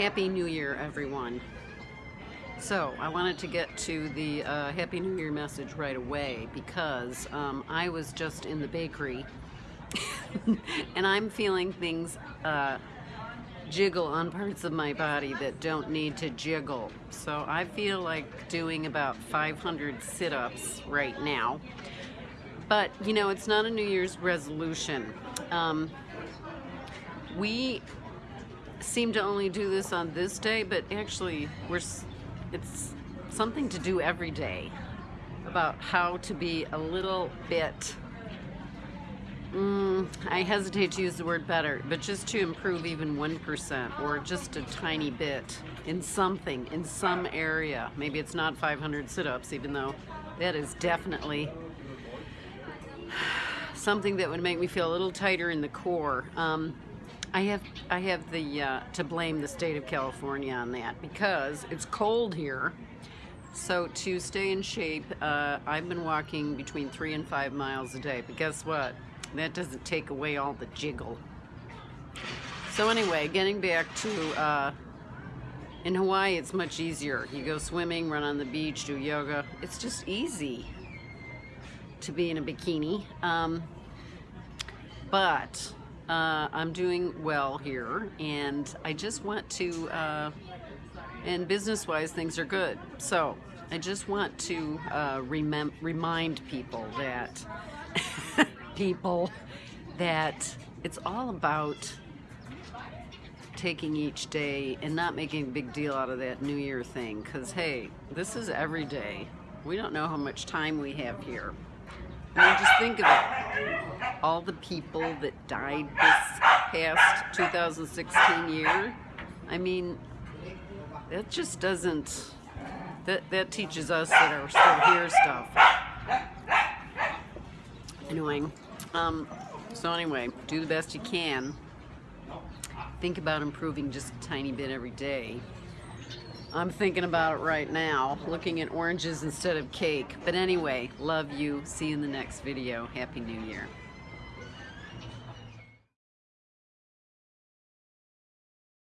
Happy New Year, everyone. So, I wanted to get to the uh, Happy New Year message right away because um, I was just in the bakery and I'm feeling things uh, jiggle on parts of my body that don't need to jiggle. So, I feel like doing about 500 sit ups right now. But, you know, it's not a New Year's resolution. Um, we seem to only do this on this day, but actually we're it's something to do every day about how to be a little bit mm, I hesitate to use the word better, but just to improve even 1% or just a tiny bit in something, in some area. Maybe it's not 500 sit-ups, even though that is definitely something that would make me feel a little tighter in the core. Um, I have I have the uh, to blame the state of California on that because it's cold here. So to stay in shape, uh, I've been walking between three and five miles a day. But guess what? That doesn't take away all the jiggle. So anyway, getting back to uh, in Hawaii, it's much easier. You go swimming, run on the beach, do yoga. It's just easy to be in a bikini. Um, but uh, I'm doing well here and I just want to, uh, and business-wise things are good. So I just want to uh, remind people that, people, that it's all about taking each day and not making a big deal out of that New Year thing. Because, hey, this is every day. We don't know how much time we have here. I mean, just think of it. All the people that died this past 2016 year. I mean, that just doesn't, that, that teaches us that are still here stuff. Annoying. Um, so anyway, do the best you can. Think about improving just a tiny bit every day. I'm thinking about it right now, looking at oranges instead of cake. But anyway, love you. See you in the next video. Happy New Year.